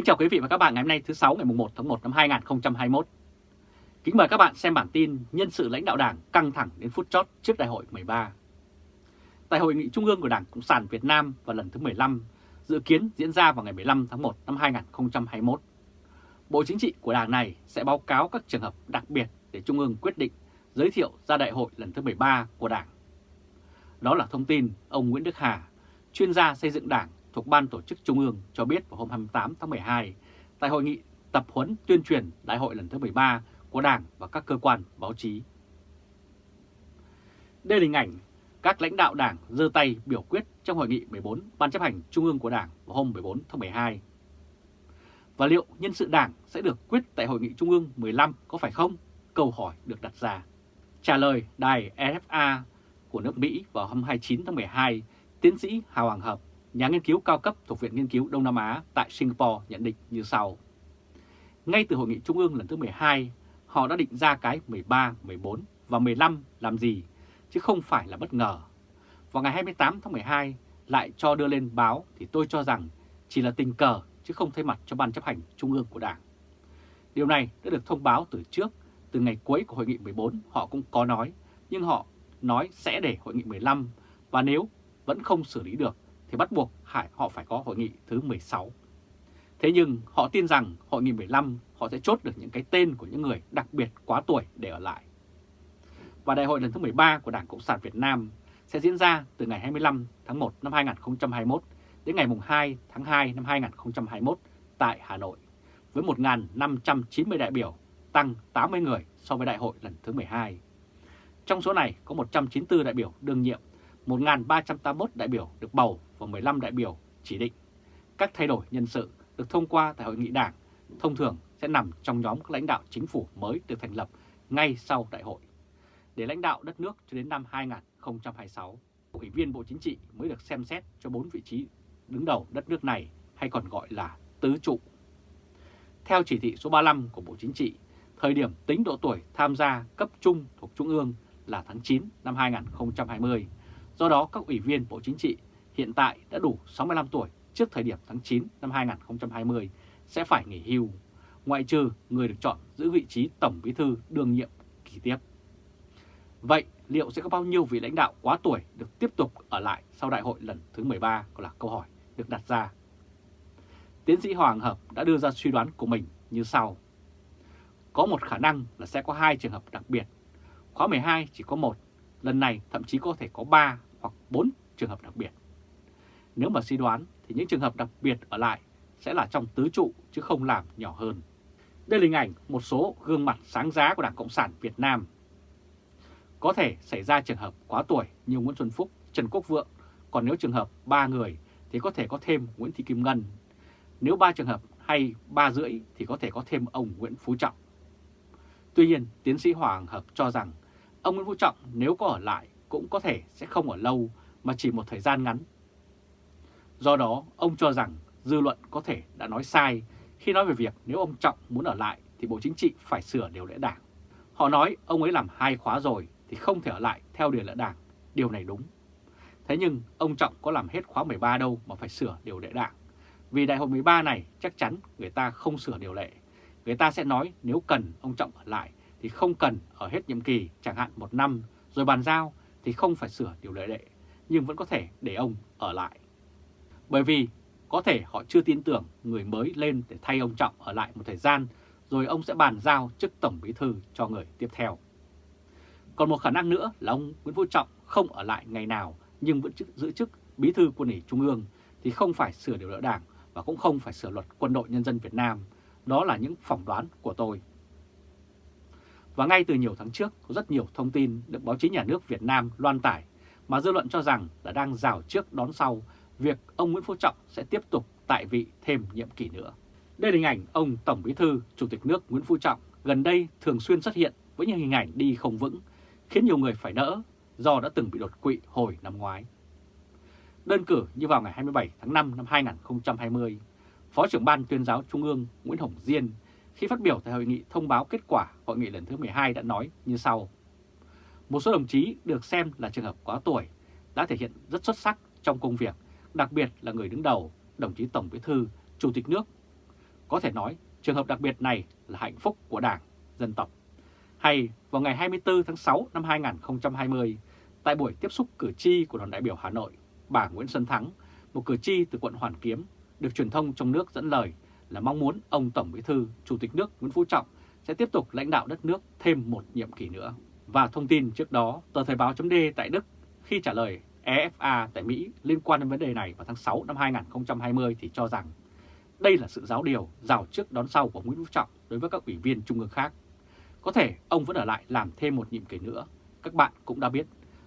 Kính chào quý vị và các bạn ngày hôm nay thứ 6 ngày 1 tháng 1 năm 2021. Kính mời các bạn xem bản tin nhân sự lãnh đạo Đảng căng thẳng đến phút chót trước đại hội 13. Tại hội nghị trung ương của Đảng Cộng sản Việt Nam vào lần thứ 15 dự kiến diễn ra vào ngày 15 tháng 1 năm 2021. Bộ Chính trị của Đảng này sẽ báo cáo các trường hợp đặc biệt để Trung ương quyết định giới thiệu ra đại hội lần thứ 13 của Đảng. Đó là thông tin ông Nguyễn Đức Hà, chuyên gia xây dựng Đảng thuộc Ban Tổ chức Trung ương cho biết vào hôm 28 tháng 12 tại hội nghị tập huấn tuyên truyền đại hội lần thứ 13 của Đảng và các cơ quan báo chí. Đây là hình ảnh các lãnh đạo Đảng giơ tay biểu quyết trong hội nghị 14 Ban chấp hành Trung ương của Đảng vào hôm 14 tháng 12. Và liệu nhân sự Đảng sẽ được quyết tại hội nghị Trung ương 15 có phải không? Câu hỏi được đặt ra. Trả lời đài EFA của nước Mỹ vào hôm 29 tháng 12, tiến sĩ Hà Hoàng Hợp, nhà nghiên cứu cao cấp thuộc Viện Nghiên cứu Đông Nam Á tại Singapore nhận định như sau. Ngay từ hội nghị Trung ương lần thứ 12, họ đã định ra cái 13, 14 và 15 làm gì, chứ không phải là bất ngờ. Vào ngày 28 tháng 12 lại cho đưa lên báo thì tôi cho rằng chỉ là tình cờ chứ không thay mặt cho Ban chấp hành Trung ương của Đảng. Điều này đã được thông báo từ trước, từ ngày cuối của hội nghị 14 họ cũng có nói, nhưng họ nói sẽ để hội nghị 15 và nếu vẫn không xử lý được thì bắt buộc họ phải có hội nghị thứ 16. Thế nhưng họ tin rằng hội nghị 15 họ sẽ chốt được những cái tên của những người đặc biệt quá tuổi để ở lại. Và đại hội lần thứ 13 của Đảng Cộng sản Việt Nam sẽ diễn ra từ ngày 25 tháng 1 năm 2021 đến ngày 2 tháng 2 năm 2021 tại Hà Nội với 1.590 đại biểu, tăng 80 người so với đại hội lần thứ 12. Trong số này có 194 đại biểu đương nhiệm, 1.381 đại biểu được bầu và 15 đại biểu chỉ định. Các thay đổi nhân sự được thông qua tại hội nghị đảng thông thường sẽ nằm trong nhóm các lãnh đạo chính phủ mới được thành lập ngay sau đại hội. Để lãnh đạo đất nước cho đến năm 2026, Ủy viên Bộ Chính trị mới được xem xét cho 4 vị trí đứng đầu đất nước này hay còn gọi là tứ trụ. Theo chỉ thị số 35 của Bộ Chính trị, thời điểm tính độ tuổi tham gia cấp trung thuộc Trung ương là tháng 9 năm 2020. Do đó các ủy viên Bộ Chính trị hiện tại đã đủ 65 tuổi trước thời điểm tháng 9 năm 2020 sẽ phải nghỉ hưu, ngoại trừ người được chọn giữ vị trí Tổng Bí thư đương nhiệm kỳ tiếp. Vậy liệu sẽ có bao nhiêu vị lãnh đạo quá tuổi được tiếp tục ở lại sau đại hội lần thứ 13 còn là câu hỏi được đặt ra. Tiến sĩ Hoàng Hợp đã đưa ra suy đoán của mình như sau. Có một khả năng là sẽ có hai trường hợp đặc biệt. Khóa 12 chỉ có một, lần này thậm chí có thể có 3 hoặc 4 trường hợp đặc biệt. Nếu mà suy đoán thì những trường hợp đặc biệt ở lại sẽ là trong tứ trụ chứ không làm nhỏ hơn. Đây là hình ảnh một số gương mặt sáng giá của Đảng Cộng sản Việt Nam. Có thể xảy ra trường hợp quá tuổi như Nguyễn Xuân Phúc, Trần Quốc Vượng, còn nếu trường hợp 3 người thì có thể có thêm Nguyễn Thị Kim Ngân. Nếu 3 trường hợp hay 3 rưỡi thì có thể có thêm ông Nguyễn Phú Trọng. Tuy nhiên, tiến sĩ Hoàng Hợp cho rằng ông Nguyễn Phú Trọng nếu có ở lại cũng có thể sẽ không ở lâu mà chỉ một thời gian ngắn. Do đó, ông cho rằng dư luận có thể đã nói sai khi nói về việc nếu ông Trọng muốn ở lại thì Bộ Chính trị phải sửa điều lệ đảng. Họ nói ông ấy làm hai khóa rồi thì không thể ở lại theo điều lệ đảng. Điều này đúng. Thế nhưng ông Trọng có làm hết khóa 13 đâu mà phải sửa điều lệ đảng. Vì đại hội 13 này chắc chắn người ta không sửa điều lệ. Người ta sẽ nói nếu cần ông Trọng ở lại thì không cần ở hết nhiệm kỳ chẳng hạn một năm rồi bàn giao thì không phải sửa điều lệ lệ nhưng vẫn có thể để ông ở lại. Bởi vì có thể họ chưa tin tưởng người mới lên để thay ông Trọng ở lại một thời gian rồi ông sẽ bàn giao chức Tổng Bí Thư cho người tiếp theo. Còn một khả năng nữa là ông Nguyễn Phú Trọng không ở lại ngày nào nhưng vẫn giữ chức Bí Thư Quân ủy Trung ương thì không phải sửa điều lệ đảng và cũng không phải sửa luật Quân đội Nhân dân Việt Nam. Đó là những phỏng đoán của tôi. Và ngay từ nhiều tháng trước, có rất nhiều thông tin được báo chí nhà nước Việt Nam loan tải mà dư luận cho rằng là đang rào trước đón sau việc ông Nguyễn Phú Trọng sẽ tiếp tục tại vị thêm nhiệm kỳ nữa. Đây là hình ảnh ông Tổng Bí thư Chủ tịch nước Nguyễn Phú Trọng gần đây thường xuyên xuất hiện với những hình ảnh đi không vững, khiến nhiều người phải đỡ do đã từng bị đột quỵ hồi năm ngoái. Đơn cử như vào ngày 27 tháng 5 năm 2020, Phó trưởng Ban tuyên giáo Trung ương Nguyễn Hồng Diên khi phát biểu tại hội nghị thông báo kết quả hội nghị lần thứ 12 đã nói như sau. Một số đồng chí được xem là trường hợp quá tuổi đã thể hiện rất xuất sắc trong công việc, đặc biệt là người đứng đầu, đồng chí Tổng Bí thư, Chủ tịch nước. Có thể nói trường hợp đặc biệt này là hạnh phúc của Đảng, dân tộc. Hay vào ngày 24 tháng 6 năm 2020, tại buổi tiếp xúc cử tri của đoàn đại biểu Hà Nội, bà Nguyễn Xuân Thắng, một cử tri từ quận Hoàn Kiếm, được truyền thông trong nước dẫn lời là mong muốn ông Tổng Bí thư, Chủ tịch nước Nguyễn Phú Trọng sẽ tiếp tục lãnh đạo đất nước thêm một nhiệm kỳ nữa. Và thông tin trước đó, tờ Thời báo chấm tại Đức khi trả lời EFA tại Mỹ liên quan đến vấn đề này vào tháng 6 năm 2020 thì cho rằng đây là sự giáo điều rào trước đón sau của Nguyễn Phú Trọng đối với các ủy viên trung ương khác. Có thể ông vẫn ở lại làm thêm một nhiệm kỳ nữa. Các bạn cũng đã biết,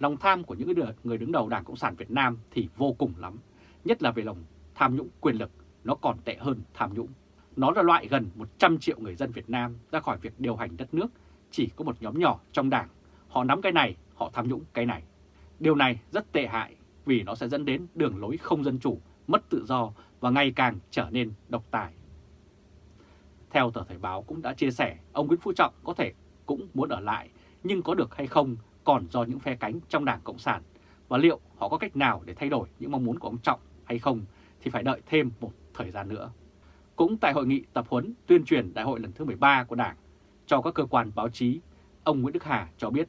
lòng tham của những người đứng đầu Đảng Cộng sản Việt Nam thì vô cùng lắm, nhất là về lòng tham nhũng quyền lực, nó còn tệ hơn tham nhũng. Nó là loại gần 100 triệu người dân Việt Nam ra khỏi việc điều hành đất nước, chỉ có một nhóm nhỏ trong đảng. Họ nắm cái này, họ tham nhũng cái này. Điều này rất tệ hại vì nó sẽ dẫn đến đường lối không dân chủ, mất tự do và ngày càng trở nên độc tài. Theo tờ Thời báo cũng đã chia sẻ, ông Nguyễn Phú Trọng có thể cũng muốn ở lại, nhưng có được hay không còn do những phe cánh trong Đảng Cộng sản. Và liệu họ có cách nào để thay đổi những mong muốn của ông Trọng hay không thì phải đợi thêm một thời gian nữa. Cũng tại hội nghị tập huấn tuyên truyền đại hội lần thứ 13 của Đảng cho các cơ quan báo chí, ông Nguyễn Đức Hà cho biết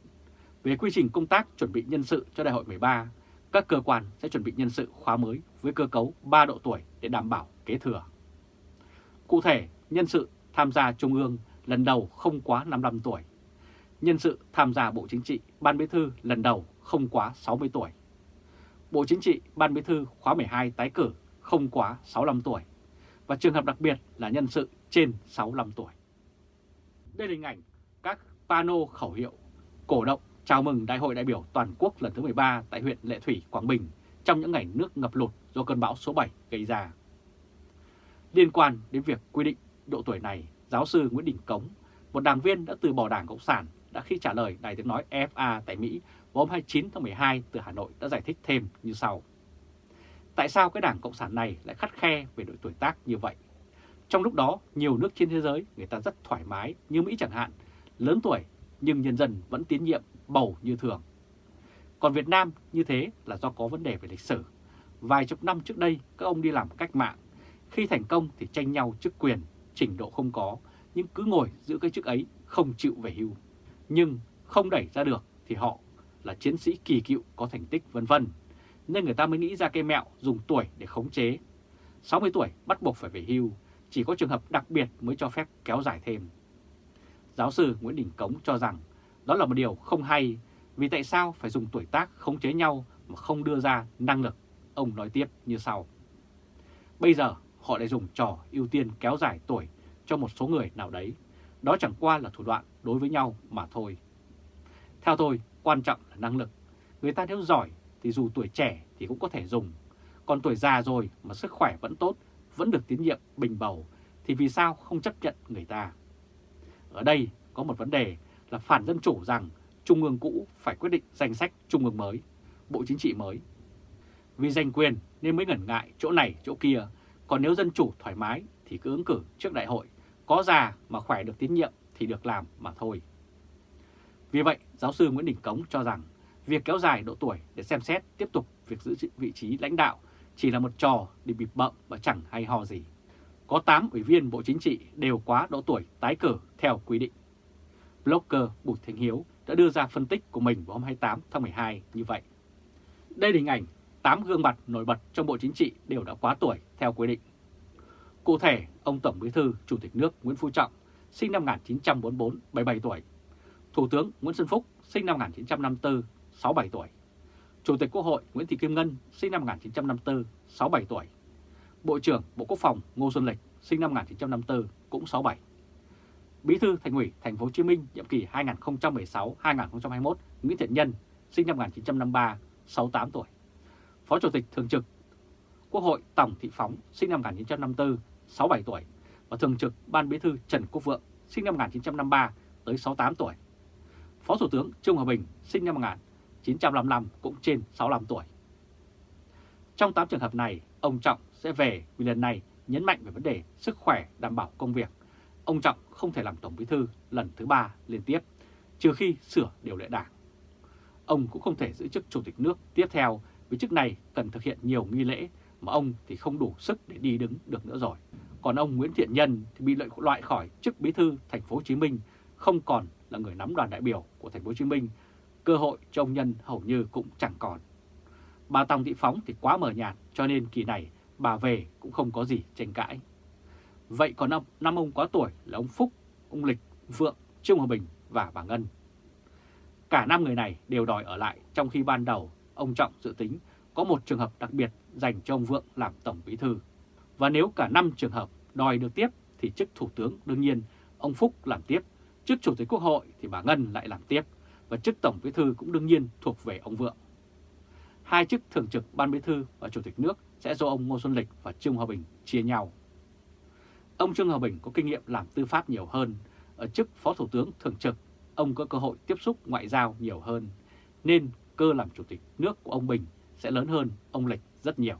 về quy trình công tác chuẩn bị nhân sự cho đại hội 13, các cơ quan sẽ chuẩn bị nhân sự khóa mới với cơ cấu 3 độ tuổi để đảm bảo kế thừa. Cụ thể, nhân sự tham gia Trung ương lần đầu không quá 55 tuổi. Nhân sự tham gia Bộ Chính trị, Ban Bí thư lần đầu không quá 60 tuổi. Bộ Chính trị, Ban Bí thư khóa 12 tái cử không quá 65 tuổi. Và trường hợp đặc biệt là nhân sự trên 65 tuổi. Đây là hình ảnh các pano khẩu hiệu cổ động chào mừng Đại hội đại biểu toàn quốc lần thứ 13 tại huyện Lệ Thủy, Quảng Bình trong những ngày nước ngập lụt do cơn bão số 7 gây ra. Liên quan đến việc quy định độ tuổi này, giáo sư Nguyễn Đình Cống, một đảng viên đã từ bỏ Đảng Cộng sản, đã khi trả lời Đài tiếng nói FA tại Mỹ vào hôm 29 tháng 12 từ Hà Nội đã giải thích thêm như sau. Tại sao cái Đảng Cộng sản này lại khắt khe về độ tuổi tác như vậy? Trong lúc đó, nhiều nước trên thế giới người ta rất thoải mái như Mỹ chẳng hạn, lớn tuổi nhưng nhân dân vẫn tiến nhiệm bầu như thường. Còn Việt Nam như thế là do có vấn đề về lịch sử. Vài chục năm trước đây các ông đi làm cách mạng, khi thành công thì tranh nhau chức quyền, trình độ không có, nhưng cứ ngồi giữ cái chức ấy không chịu về hưu. Nhưng không đẩy ra được thì họ là chiến sĩ kỳ cựu có thành tích vân vân nên người ta mới nghĩ ra cái mẹo dùng tuổi để khống chế. 60 tuổi bắt buộc phải về hưu, chỉ có trường hợp đặc biệt mới cho phép kéo dài thêm. Giáo sư Nguyễn Đình Cống cho rằng đó là một điều không hay vì tại sao phải dùng tuổi tác khống chế nhau mà không đưa ra năng lực. Ông nói tiếp như sau. Bây giờ họ lại dùng trò ưu tiên kéo dài tuổi cho một số người nào đấy. Đó chẳng qua là thủ đoạn đối với nhau mà thôi. Theo tôi, quan trọng là năng lực. Người ta nếu giỏi thì dù tuổi trẻ thì cũng có thể dùng. Còn tuổi già rồi mà sức khỏe vẫn tốt, vẫn được tín nhiệm bình bầu, thì vì sao không chấp nhận người ta? Ở đây có một vấn đề là phản dân chủ rằng Trung ương cũ phải quyết định danh sách Trung ương mới, Bộ Chính trị mới. Vì giành quyền nên mới ngẩn ngại chỗ này chỗ kia, còn nếu dân chủ thoải mái thì cứ ứng cử trước đại hội, có già mà khỏe được tín nhiệm thì được làm mà thôi. Vì vậy, giáo sư Nguyễn Đình Cống cho rằng việc kéo dài độ tuổi để xem xét tiếp tục việc giữ vị trí lãnh đạo chỉ là một trò để bịp bợm và chẳng hay ho gì. Có 8 ủy viên Bộ Chính trị đều quá độ tuổi tái cử theo quy định. Blogger Bùi Thành Hiếu đã đưa ra phân tích của mình vào hôm 28 tháng 12 như vậy. Đây là hình ảnh 8 gương mặt nổi bật trong Bộ Chính trị đều đã quá tuổi theo quy định. Cụ thể, ông Tổng Bí thư Chủ tịch nước Nguyễn Phú Trọng, sinh năm 1944, 77 tuổi. Thủ tướng Nguyễn Xuân Phúc, sinh năm 1954, 67 tuổi. Chủ tịch Quốc hội Nguyễn Thị Kim Ngân, sinh năm 1954, 67 tuổi. Bộ trưởng Bộ Quốc phòng Ngô Xuân Lịch, sinh năm 1954, cũng 67. Bí thư Thành ủy Thành phố Hồ Chí Minh nhiệm kỳ 2016-2021 Nguyễn Thiện Nhân, sinh năm 1953, 68 tuổi. Phó Chủ tịch Thường trực Quốc hội Tổng Thị Phóng, sinh năm 1954, 67 tuổi và Thường trực Ban Bí thư Trần Quốc Vượng, sinh năm 1953 tới 68 tuổi. Phó Thủ tướng Trung Hòa Bình, sinh năm 1955 cũng trên 65 tuổi. Trong 8 trường hợp này, ông Trọng sẽ về vì lần này nhấn mạnh về vấn đề sức khỏe đảm bảo công việc. Ông Trọng không thể làm Tổng Bí thư lần thứ ba liên tiếp, trừ khi sửa điều lệ đảng. Ông cũng không thể giữ chức Chủ tịch nước tiếp theo vì chức này cần thực hiện nhiều nghi lễ mà ông thì không đủ sức để đi đứng được nữa rồi. Còn ông Nguyễn Thiện Nhân thì bị loại khỏi chức bí thư thành phố Hồ Chí Minh, không còn là người nắm đoàn đại biểu của thành phố Hồ Chí Minh, cơ hội cho ông Nhân hầu như cũng chẳng còn. Bà Tòng Thị Phóng thì quá mờ nhạt cho nên kỳ này bà về cũng không có gì tranh cãi. Vậy còn năm, năm ông quá tuổi là ông Phúc, ông Lịch, Vượng, Trương Hòa Bình và bà Ngân. Cả năm người này đều đòi ở lại trong khi ban đầu ông Trọng dự tính có một trường hợp đặc biệt dành cho ông Vượng làm Tổng Bí Thư. Và nếu cả năm trường hợp đòi được tiếp thì chức Thủ tướng đương nhiên ông Phúc làm tiếp, chức Chủ tịch Quốc hội thì bà Ngân lại làm tiếp và chức Tổng Bí Thư cũng đương nhiên thuộc về ông Vượng. Hai chức Thường trực Ban Bí Thư và Chủ tịch nước sẽ do ông Ngô Xuân Lịch và Trương Hòa Bình chia nhau. Ông Trương Hòa Bình có kinh nghiệm làm tư pháp nhiều hơn, ở chức Phó Thủ tướng Thường trực, ông có cơ hội tiếp xúc ngoại giao nhiều hơn, nên cơ làm Chủ tịch nước của ông Bình sẽ lớn hơn ông Lịch rất nhiều.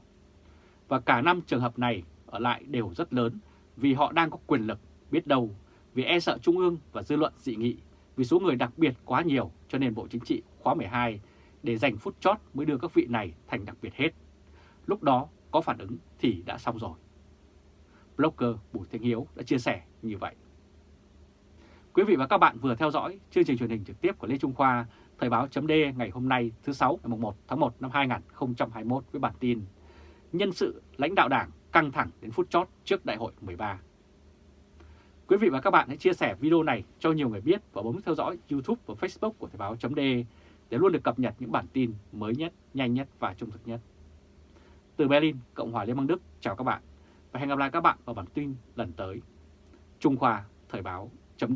Và cả năm trường hợp này ở lại đều rất lớn vì họ đang có quyền lực, biết đâu, vì e sợ Trung ương và dư luận dị nghị, vì số người đặc biệt quá nhiều cho nên Bộ Chính trị khóa 12 để dành phút chót mới đưa các vị này thành đặc biệt hết. Lúc đó có phản ứng thì đã xong rồi. Blogger Bùi Thanh Hiếu đã chia sẻ như vậy. Quý vị và các bạn vừa theo dõi chương trình truyền hình trực tiếp của Lê Trung Khoa, Thời báo chấm ngày hôm nay thứ sáu ngày 1 tháng 1 năm 2021 với bản tin Nhân sự lãnh đạo đảng căng thẳng đến phút chót trước đại hội 13. Quý vị và các bạn hãy chia sẻ video này cho nhiều người biết và bấm theo dõi YouTube và Facebook của Thời báo chấm để luôn được cập nhật những bản tin mới nhất, nhanh nhất và trung thực nhất. Từ Berlin, Cộng hòa Liên bang Đức, chào các bạn và hẹn gặp lại các bạn vào bản tin lần tới. Trung Khoa Thời báo chấm